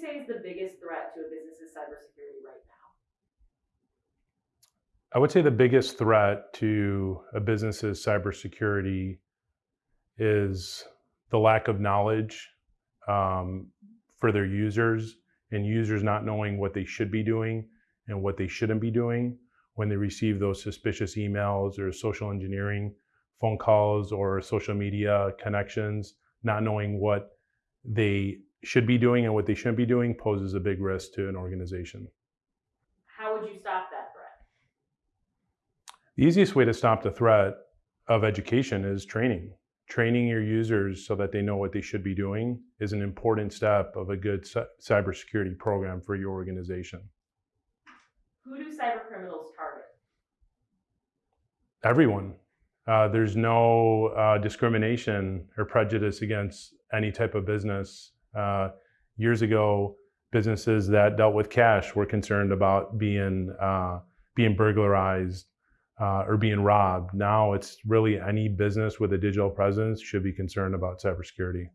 say is the biggest threat to a business's cybersecurity right now? I would say the biggest threat to a business's cybersecurity is the lack of knowledge um, for their users and users not knowing what they should be doing and what they shouldn't be doing when they receive those suspicious emails or social engineering phone calls or social media connections, not knowing what they should be doing and what they shouldn't be doing poses a big risk to an organization. How would you stop that threat? The easiest way to stop the threat of education is training. Training your users so that they know what they should be doing is an important step of a good cybersecurity program for your organization. Who do cyber criminals target? Everyone. Uh, there's no uh, discrimination or prejudice against any type of business. Uh, years ago, businesses that dealt with cash were concerned about being uh, being burglarized uh, or being robbed. Now it's really any business with a digital presence should be concerned about cybersecurity.